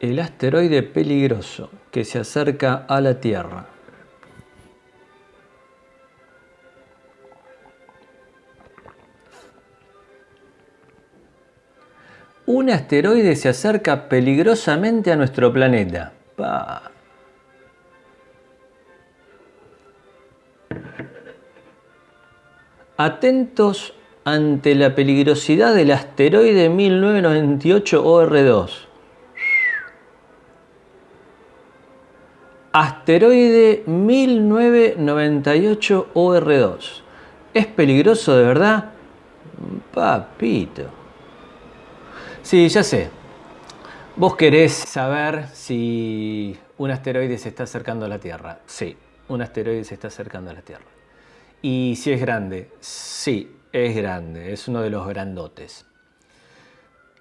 El asteroide peligroso que se acerca a la Tierra. Un asteroide se acerca peligrosamente a nuestro planeta. Atentos ante la peligrosidad del asteroide 1998 OR2. Asteroide 1998 OR2. ¿Es peligroso de verdad? Papito. Sí, ya sé. Vos querés saber si un asteroide se está acercando a la Tierra. Sí, un asteroide se está acercando a la Tierra. Y si es grande, sí, es grande, es uno de los grandotes.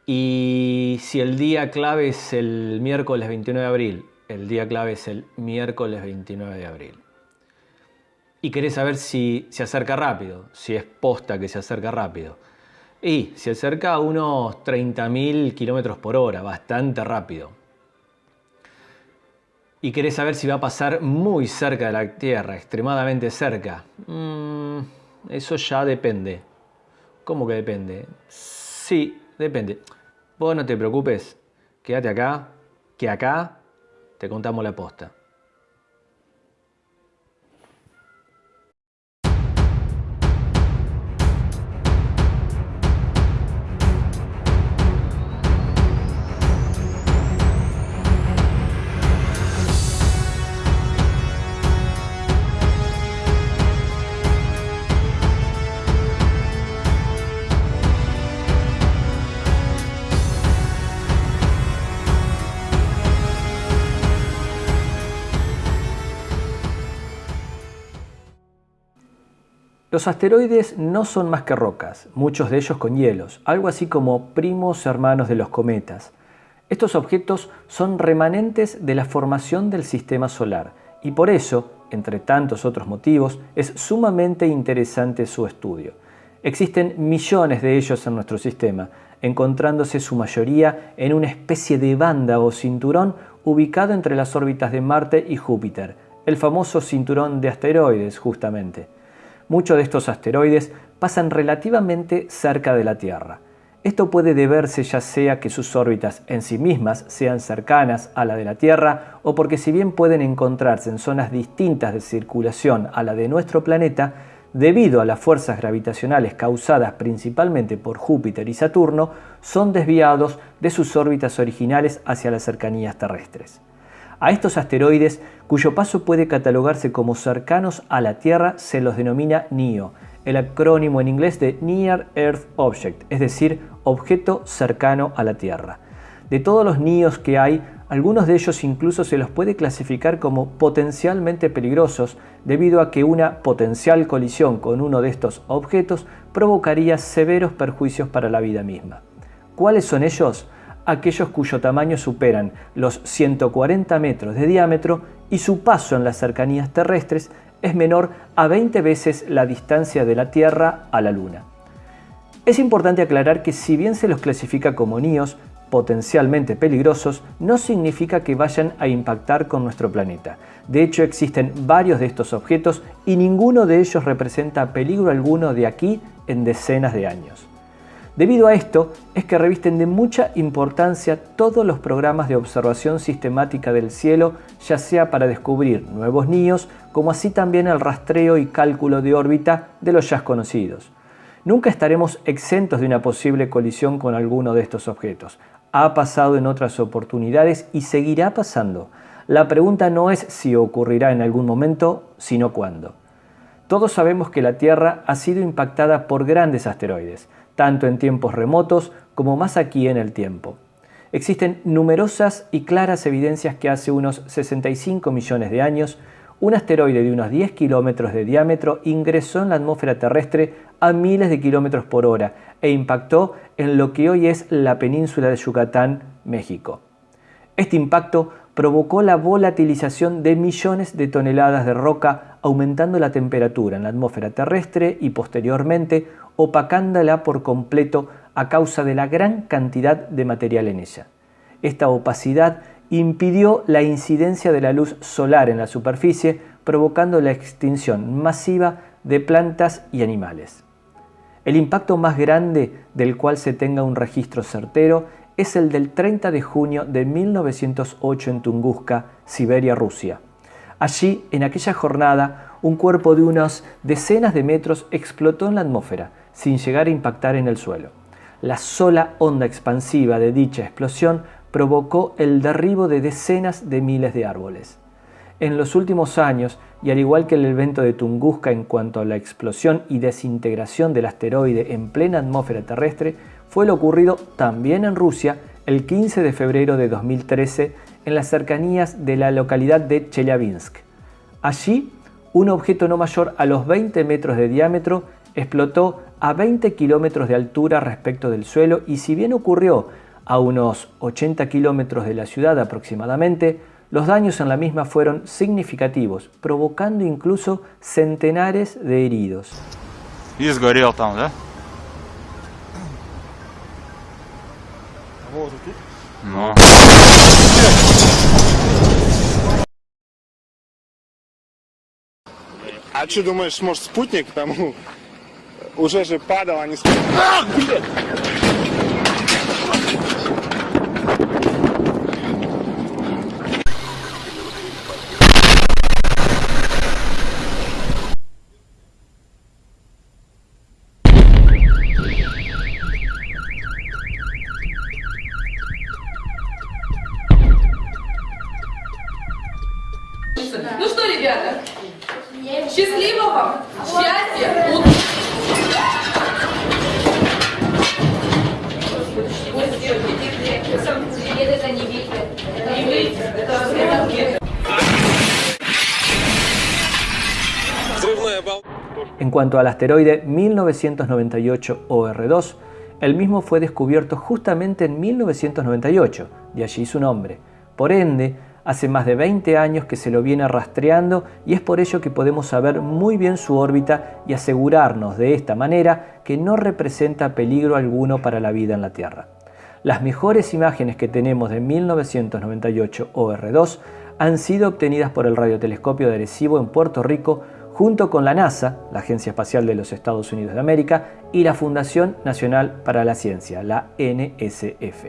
Y si el día clave es el miércoles 29 de abril, el día clave es el miércoles 29 de abril. Y querés saber si se acerca rápido, si es posta que se acerca rápido. Y se acerca a unos 30.000 kilómetros por hora, bastante rápido. Y querés saber si va a pasar muy cerca de la Tierra, extremadamente cerca. Mm, eso ya depende. ¿Cómo que depende? Sí, depende. Vos no te preocupes, quédate acá, que acá te contamos la posta. Los asteroides no son más que rocas, muchos de ellos con hielos, algo así como primos hermanos de los cometas. Estos objetos son remanentes de la formación del sistema solar y por eso, entre tantos otros motivos, es sumamente interesante su estudio. Existen millones de ellos en nuestro sistema, encontrándose su mayoría en una especie de banda o cinturón ubicado entre las órbitas de Marte y Júpiter, el famoso cinturón de asteroides justamente. Muchos de estos asteroides pasan relativamente cerca de la Tierra. Esto puede deberse ya sea que sus órbitas en sí mismas sean cercanas a la de la Tierra o porque si bien pueden encontrarse en zonas distintas de circulación a la de nuestro planeta, debido a las fuerzas gravitacionales causadas principalmente por Júpiter y Saturno, son desviados de sus órbitas originales hacia las cercanías terrestres. A estos asteroides, cuyo paso puede catalogarse como cercanos a la Tierra, se los denomina NEO, el acrónimo en inglés de Near Earth Object, es decir, objeto cercano a la Tierra. De todos los NEOs que hay, algunos de ellos incluso se los puede clasificar como potencialmente peligrosos debido a que una potencial colisión con uno de estos objetos provocaría severos perjuicios para la vida misma. ¿Cuáles son ellos? Aquellos cuyo tamaño superan los 140 metros de diámetro y su paso en las cercanías terrestres es menor a 20 veces la distancia de la Tierra a la Luna. Es importante aclarar que si bien se los clasifica como NIOS, potencialmente peligrosos, no significa que vayan a impactar con nuestro planeta. De hecho, existen varios de estos objetos y ninguno de ellos representa peligro alguno de aquí en decenas de años. Debido a esto, es que revisten de mucha importancia todos los programas de observación sistemática del cielo, ya sea para descubrir nuevos niños, como así también el rastreo y cálculo de órbita de los ya conocidos. Nunca estaremos exentos de una posible colisión con alguno de estos objetos. Ha pasado en otras oportunidades y seguirá pasando. La pregunta no es si ocurrirá en algún momento, sino cuándo. Todos sabemos que la Tierra ha sido impactada por grandes asteroides tanto en tiempos remotos como más aquí en el tiempo. Existen numerosas y claras evidencias que hace unos 65 millones de años, un asteroide de unos 10 kilómetros de diámetro ingresó en la atmósfera terrestre a miles de kilómetros por hora e impactó en lo que hoy es la península de Yucatán, México. Este impacto provocó la volatilización de millones de toneladas de roca, aumentando la temperatura en la atmósfera terrestre y posteriormente opacándola por completo a causa de la gran cantidad de material en ella. Esta opacidad impidió la incidencia de la luz solar en la superficie, provocando la extinción masiva de plantas y animales. El impacto más grande del cual se tenga un registro certero es el del 30 de junio de 1908 en Tunguska, Siberia, Rusia. Allí, en aquella jornada, un cuerpo de unas decenas de metros explotó en la atmósfera, sin llegar a impactar en el suelo. La sola onda expansiva de dicha explosión provocó el derribo de decenas de miles de árboles. En los últimos años, y al igual que el evento de Tunguska en cuanto a la explosión y desintegración del asteroide en plena atmósfera terrestre, fue lo ocurrido también en Rusia el 15 de febrero de 2013 en las cercanías de la localidad de Chelyabinsk. Allí, un objeto no mayor a los 20 metros de diámetro explotó a 20 kilómetros de altura respecto del suelo y si bien ocurrió a unos 80 kilómetros de la ciudad aproximadamente, los daños en la misma fueron significativos, provocando incluso centenares de heridos. И сгорел там, да? Ну. А что думаешь, может спутник там Уже же падал, а не En cuanto al asteroide 1998 OR2, el mismo fue descubierto justamente en 1998, de allí su nombre. Por ende, hace más de 20 años que se lo viene rastreando y es por ello que podemos saber muy bien su órbita y asegurarnos de esta manera que no representa peligro alguno para la vida en la Tierra. Las mejores imágenes que tenemos de 1998 OR2 han sido obtenidas por el radiotelescopio de Arecibo en Puerto Rico junto con la NASA, la Agencia Espacial de los Estados Unidos de América, y la Fundación Nacional para la Ciencia, la NSF.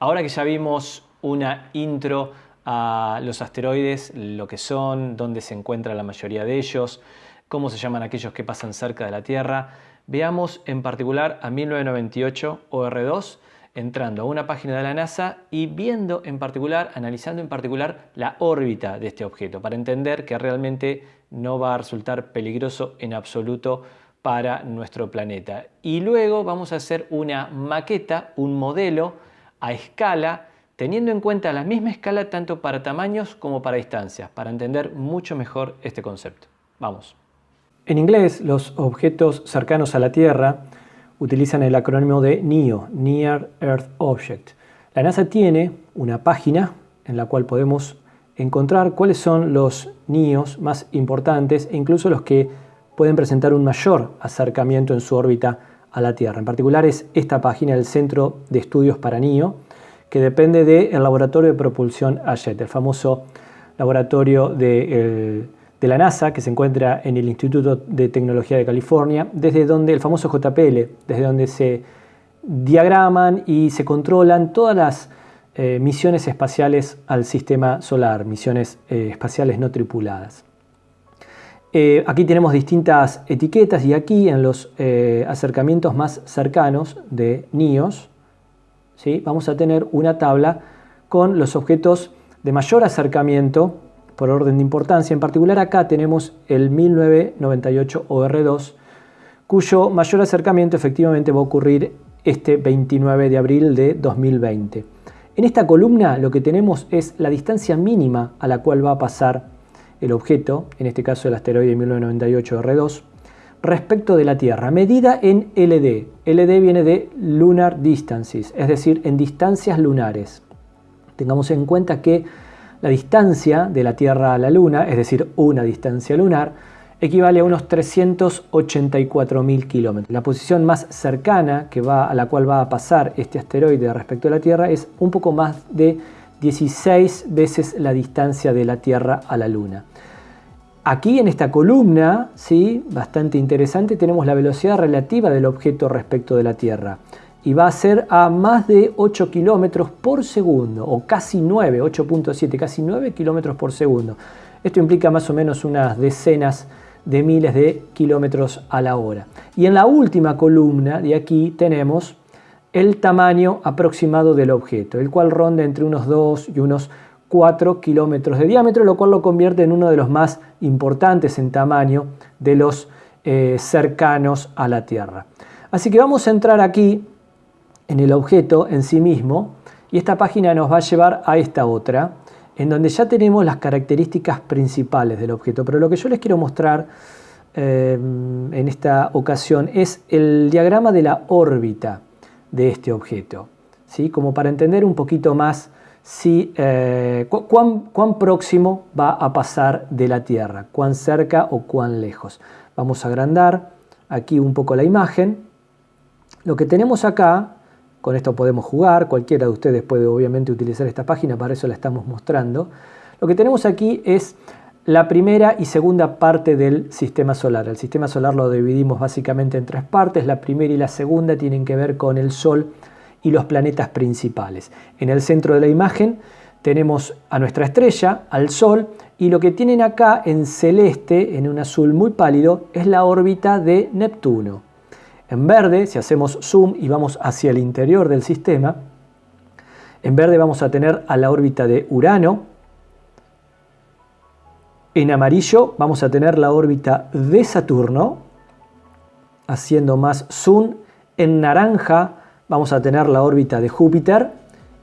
Ahora que ya vimos una intro a los asteroides, lo que son, dónde se encuentra la mayoría de ellos, cómo se llaman aquellos que pasan cerca de la Tierra, veamos en particular a 1998 OR2 entrando a una página de la NASA y viendo en particular, analizando en particular la órbita de este objeto para entender que realmente no va a resultar peligroso en absoluto para nuestro planeta. Y luego vamos a hacer una maqueta, un modelo a escala, teniendo en cuenta la misma escala tanto para tamaños como para distancias, para entender mucho mejor este concepto. Vamos. En inglés, los objetos cercanos a la Tierra utilizan el acrónimo de NEO, Near Earth Object. La NASA tiene una página en la cual podemos encontrar cuáles son los NEOs más importantes e incluso los que pueden presentar un mayor acercamiento en su órbita a la Tierra. En particular es esta página, el Centro de Estudios para NEO, que depende del Laboratorio de Propulsión AJET, el famoso laboratorio de, de la NASA que se encuentra en el Instituto de Tecnología de California, desde donde el famoso JPL, desde donde se diagraman y se controlan todas las eh, misiones espaciales al sistema solar, misiones eh, espaciales no tripuladas. Eh, aquí tenemos distintas etiquetas y aquí en los acercamientos más cercanos de NIOS ¿sí? vamos a tener una tabla con los objetos de mayor acercamiento por orden de importancia. En particular acá tenemos el 1998 OR2, cuyo mayor acercamiento efectivamente va a ocurrir este 29 de abril de 2020. En esta columna lo que tenemos es la distancia mínima a la cual va a pasar el objeto, en este caso el asteroide 1998 OR2, respecto de la Tierra, medida en LD. LD viene de Lunar Distances, es decir, en distancias lunares. Tengamos en cuenta que la distancia de la Tierra a la Luna, es decir, una distancia lunar, equivale a unos 384.000 kilómetros. La posición más cercana que va, a la cual va a pasar este asteroide respecto a la Tierra es un poco más de 16 veces la distancia de la Tierra a la Luna. Aquí en esta columna, ¿sí? bastante interesante, tenemos la velocidad relativa del objeto respecto de la Tierra. Y va a ser a más de 8 kilómetros por segundo, o casi 9, 8.7, casi 9 kilómetros por segundo. Esto implica más o menos unas decenas de miles de kilómetros a la hora. Y en la última columna de aquí tenemos el tamaño aproximado del objeto, el cual ronda entre unos 2 y unos 4 kilómetros de diámetro, lo cual lo convierte en uno de los más importantes en tamaño de los eh, cercanos a la Tierra. Así que vamos a entrar aquí en el objeto en sí mismo y esta página nos va a llevar a esta otra, en donde ya tenemos las características principales del objeto. Pero lo que yo les quiero mostrar eh, en esta ocasión es el diagrama de la órbita de este objeto, ¿sí? como para entender un poquito más si, eh, cuán, próximo va a pasar de la Tierra, cuán cerca o cuán lejos. Vamos a agrandar aquí un poco la imagen. Lo que tenemos acá, con esto podemos jugar, cualquiera de ustedes puede obviamente utilizar esta página, para eso la estamos mostrando. Lo que tenemos aquí es la primera y segunda parte del sistema solar. El sistema solar lo dividimos básicamente en tres partes. La primera y la segunda tienen que ver con el Sol y los planetas principales. En el centro de la imagen tenemos a nuestra estrella, al Sol, y lo que tienen acá en celeste, en un azul muy pálido, es la órbita de Neptuno. En verde, si hacemos zoom y vamos hacia el interior del sistema, en verde vamos a tener a la órbita de Urano, en amarillo vamos a tener la órbita de Saturno, haciendo más zoom, en naranja vamos a tener la órbita de Júpiter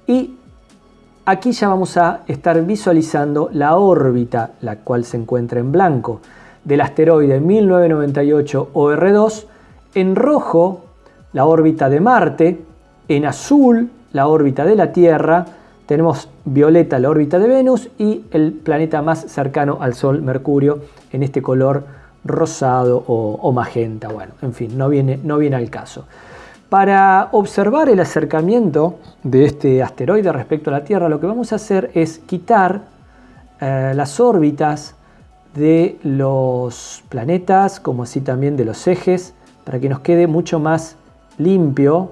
y aquí ya vamos a estar visualizando la órbita, la cual se encuentra en blanco, del asteroide 1998 OR2, en rojo la órbita de Marte, en azul la órbita de la Tierra, tenemos violeta la órbita de Venus y el planeta más cercano al Sol, Mercurio, en este color rosado o, magenta. Bueno, en fin, no viene, no viene al caso. Para observar el acercamiento de este asteroide respecto a la Tierra, lo que vamos a hacer es quitar eh, las órbitas de los planetas, como así también de los ejes, para que nos quede mucho más limpio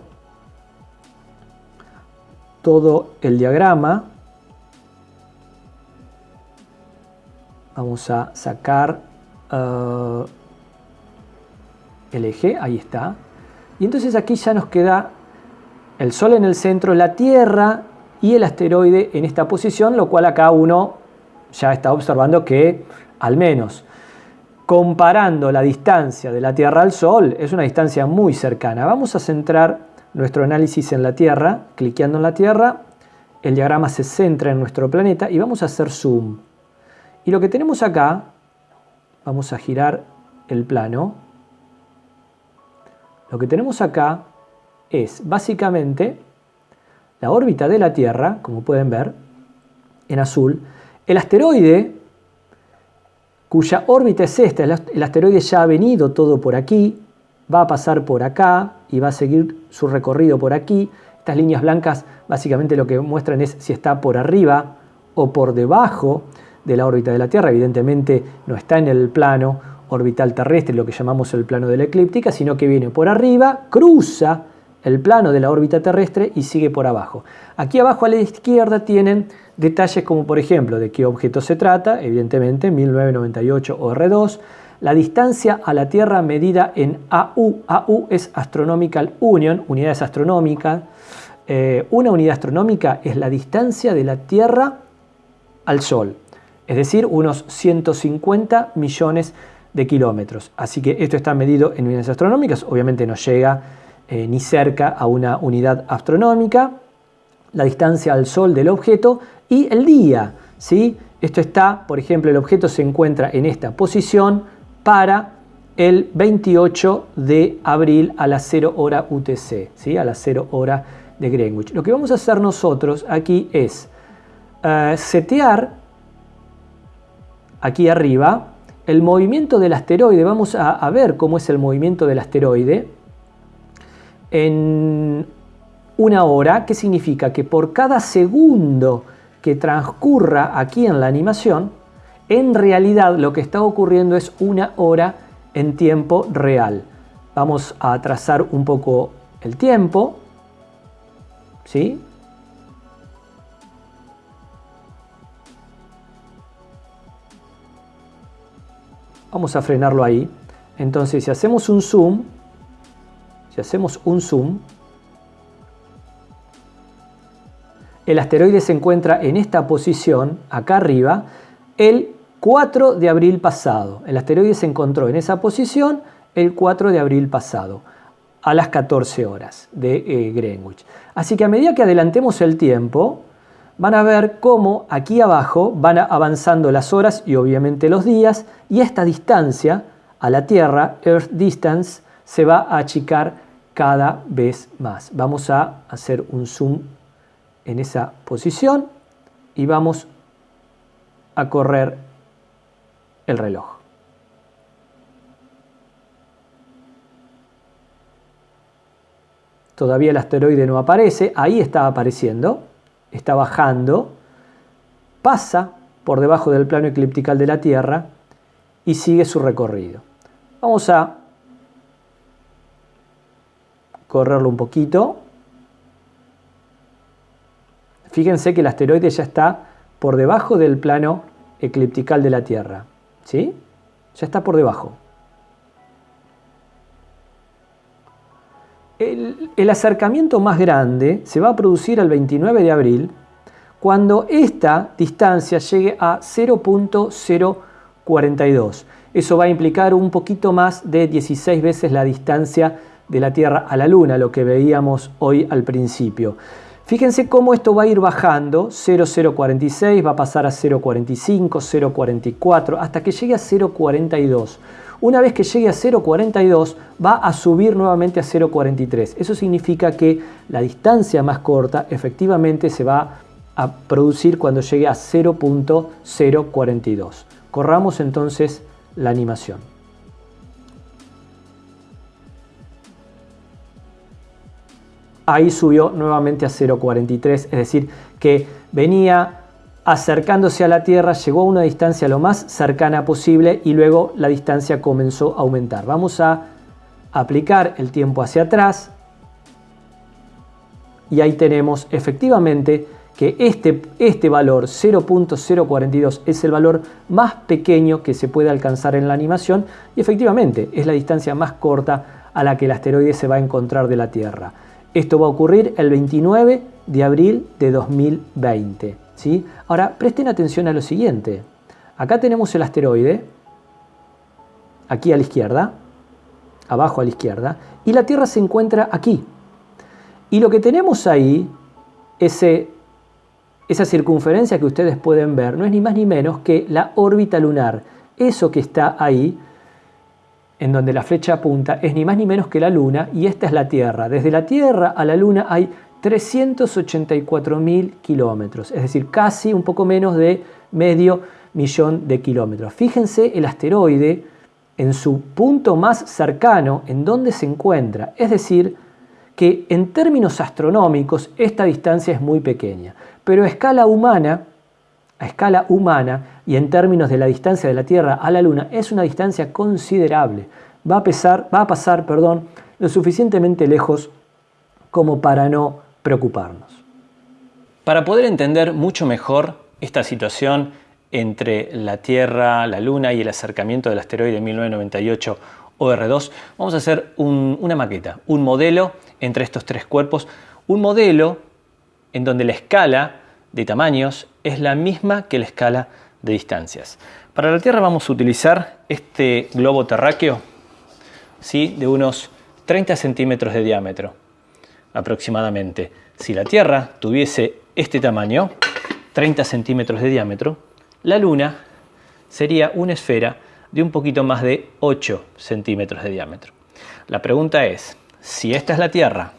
todo el diagrama. Vamos a sacar eh, el eje, ahí está. Y entonces aquí ya nos queda el Sol en el centro, la Tierra y el asteroide en esta posición, lo cual acá uno ya está observando que al menos comparando la distancia de la Tierra al Sol es una distancia muy cercana. Vamos a centrar nuestro análisis en la Tierra, cliqueando en la Tierra, el diagrama se centra en nuestro planeta y vamos a hacer zoom. Y lo que tenemos acá, vamos a girar el plano, lo que tenemos acá es básicamente la órbita de la Tierra, como pueden ver, en azul, el asteroide cuya órbita es esta, el asteroide ya ha venido todo por aquí, va a pasar por acá y va a seguir su recorrido por aquí. Estas líneas blancas básicamente lo que muestran es si está por arriba o por debajo de la órbita de la Tierra. Evidentemente no está en el plano orbital terrestre, lo que llamamos el plano de la eclíptica, sino que viene por arriba, cruza el plano de la órbita terrestre y sigue por abajo. Aquí abajo a la izquierda tienen detalles como por ejemplo de qué objeto se trata, evidentemente 1998 OR2, la distancia a la Tierra medida en AU, AU es Astronomical Union, unidades astronómicas, eh, una unidad astronómica es la distancia de la Tierra al Sol, es decir, unos 150 millones de kilómetros. Así que esto está medido en unidades astronómicas, obviamente no llega eh, ni cerca a una unidad astronómica, la distancia al Sol del objeto y el día. ¿sí? Esto está, por ejemplo, el objeto se encuentra en esta posición para el 28 de abril a las 0 hora UTC, ¿sí? a las 0 hora de Greenwich. Lo que vamos a hacer nosotros aquí es eh, setear aquí arriba el movimiento del asteroide, vamos a, a ver cómo es el movimiento del asteroide en una hora, que significa que por cada segundo que transcurra aquí en la animación, en realidad lo que está ocurriendo es una hora en tiempo real. Vamos a trazar un poco el tiempo. ¿Sí? Vamos a frenarlo ahí. Entonces, si hacemos un zoom, si hacemos un zoom, el asteroide se encuentra en esta posición, acá arriba, el 4 de abril pasado. El asteroide se encontró en esa posición el 4 de abril pasado, a las 14 horas de eh, Greenwich. Así que a medida que adelantemos el tiempo, van a ver cómo aquí abajo van avanzando las horas y obviamente los días, y esta distancia a la Tierra, Earth Distance, se va a achicar cada vez más. Vamos a hacer un zoom en esa posición y vamos a correr el reloj. Todavía el asteroide no aparece, ahí está apareciendo, está bajando, pasa por debajo del plano eclíptico de la Tierra y sigue su recorrido. Vamos a correrlo un poquito. Fíjense que el asteroide ya está por debajo del plano ecliptical de la Tierra. ¿Sí? Ya está por debajo. El, el, acercamiento más grande se va a producir el 29 de abril cuando esta distancia llegue a 0.042. Eso va a implicar un poquito más de 16 veces la distancia de la Tierra a la Luna, lo que veíamos hoy al principio. Fíjense cómo esto va a ir bajando, 0,046 va a pasar a 0,45, 0,44, hasta que llegue a 0,42. Una vez que llegue a 0,42 va a subir nuevamente a 0,43. Eso significa que la distancia más corta efectivamente se va a producir cuando llegue a 0.042. Corramos entonces la animación. Ahí subió nuevamente a 0.43, es decir, que venía acercándose a la Tierra, llegó a una distancia lo más cercana posible y luego la distancia comenzó a aumentar. Vamos a aplicar el tiempo hacia atrás y ahí tenemos efectivamente que este, este valor 0.042 es el valor más pequeño que se puede alcanzar en la animación y efectivamente es la distancia más corta a la que el asteroide se va a encontrar de la Tierra. Esto va a ocurrir el 29 de abril de 2020. ¿sí? Ahora, presten atención a lo siguiente. Acá tenemos el asteroide, aquí a la izquierda, abajo a la izquierda, y la Tierra se encuentra aquí. Y lo que tenemos ahí, esa circunferencia que ustedes pueden ver, no es ni más ni menos que la órbita lunar. Eso que está ahí, en donde la flecha apunta, es ni más ni menos que la Luna y esta es la Tierra. Desde la Tierra a la Luna hay 384.000 kilómetros, es decir, casi un poco menos de medio millón de kilómetros. Fíjense el asteroide en su punto más cercano, en donde se encuentra, es decir, que en términos astronómicos esta distancia es muy pequeña, pero a escala humana, a escala humana y en términos de la distancia de la Tierra a la Luna es una distancia considerable. Va a, pesar, va a pasar perdón, lo suficientemente lejos como para no preocuparnos. Para poder entender mucho mejor esta situación entre la Tierra, la Luna y el acercamiento del asteroide 1998 OR2, vamos a hacer una maqueta, un modelo entre estos tres cuerpos, un modelo en donde la escala de tamaños es la misma que la escala de distancias. Para la Tierra vamos a utilizar este globo terráqueo ¿sí? de unos 30 centímetros de diámetro aproximadamente. Si la Tierra tuviese este tamaño, 30 centímetros de diámetro, la Luna sería una esfera de un poquito más de 8 centímetros de diámetro. La pregunta es, si esta es la Tierra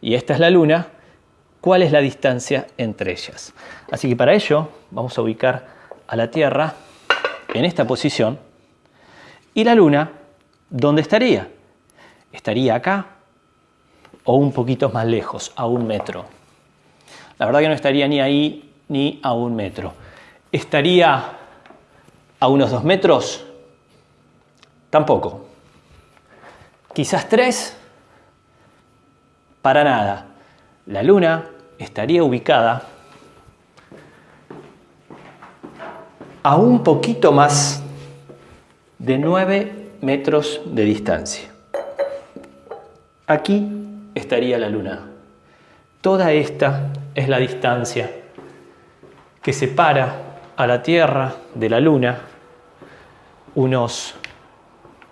y esta es la Luna, ¿cuál es la distancia entre ellas? Así que para ello vamos a ubicar a la Tierra en esta posición ¿Y la Luna dónde estaría? ¿Estaría acá o un poquito más lejos, a un metro? La verdad que no estaría ni ahí ni a un metro. ¿Estaría a unos dos metros? Tampoco. Quizás tres. Para nada. La Luna estaría ubicada a un poquito más de 9 metros de distancia. Aquí estaría la Luna. Toda esta es la distancia que separa a la Tierra de la Luna, unos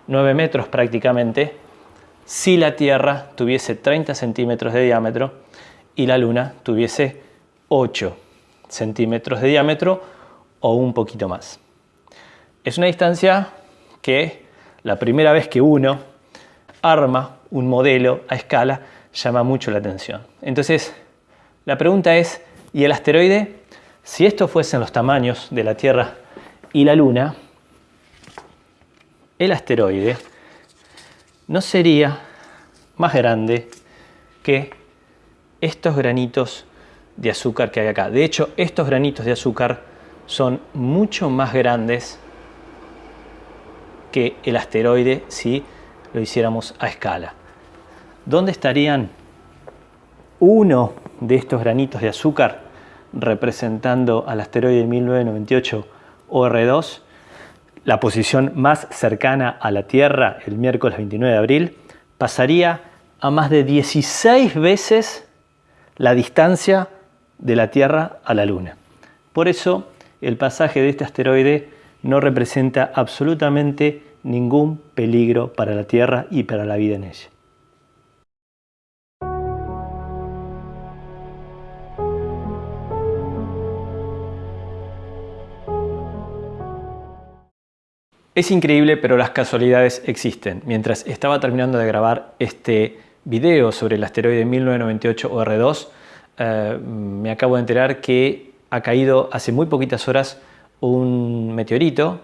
9 metros prácticamente, si la Tierra tuviese 30 centímetros de diámetro y la Luna tuviese 8 centímetros de diámetro o un poquito más. Es una distancia que la primera vez que uno arma un modelo a escala llama mucho la atención. Entonces, la pregunta es, ¿y el asteroide? Si estos fuesen los tamaños de la Tierra y la Luna, el asteroide no sería más grande que estos granitos de azúcar que hay acá. De hecho, estos granitos de azúcar son mucho más grandes que el asteroide si lo hiciéramos a escala. ¿Dónde estarían uno de estos granitos de azúcar representando al asteroide 1998 OR2? La posición más cercana a la Tierra el miércoles 29 de abril pasaría a más de 16 veces la distancia de la Tierra a la Luna. Por eso el pasaje de este asteroide no representa absolutamente ningún peligro para la Tierra y para la vida en ella. Es increíble, pero las casualidades existen. Mientras estaba terminando de grabar este video sobre el asteroide 1998 OR2, eh, me acabo de enterar que ha caído hace muy poquitas horas un meteorito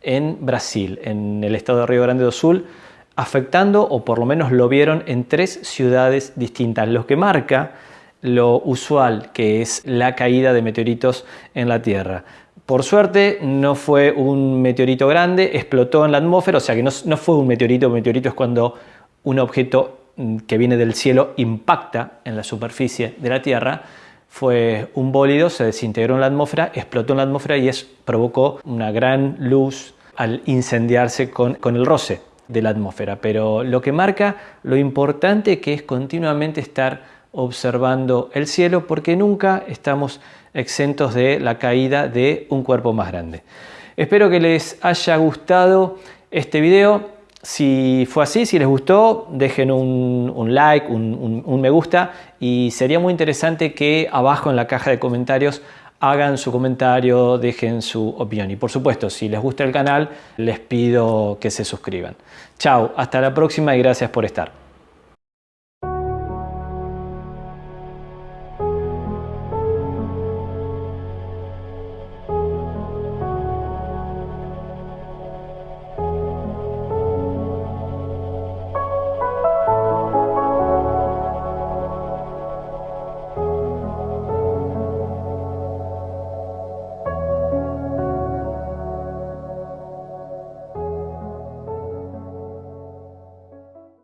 en Brasil, en el estado de Río Grande do Sul, afectando, o por lo menos lo vieron, en tres ciudades distintas, lo que marca lo usual que es la caída de meteoritos en la Tierra. Por suerte no fue un meteorito grande, explotó en la atmósfera, o sea que no, no fue un meteorito, un meteorito es cuando un objeto que viene del cielo impacta en la superficie de la Tierra, fue un bólido, se desintegró en la atmósfera, explotó en la atmósfera y provocó una gran luz al incendiarse con, con el roce de la atmósfera. Pero lo que marca lo importante que es continuamente estar observando el cielo porque nunca estamos exentos de la caída de un cuerpo más grande. Espero que les haya gustado este video. Si fue así, si les gustó, dejen un, like, un, me gusta y sería muy interesante que abajo en la caja de comentarios hagan su comentario, dejen su opinión. Y por supuesto, si les gusta el canal, les pido que se suscriban. Chao, hasta la próxima y gracias por estar.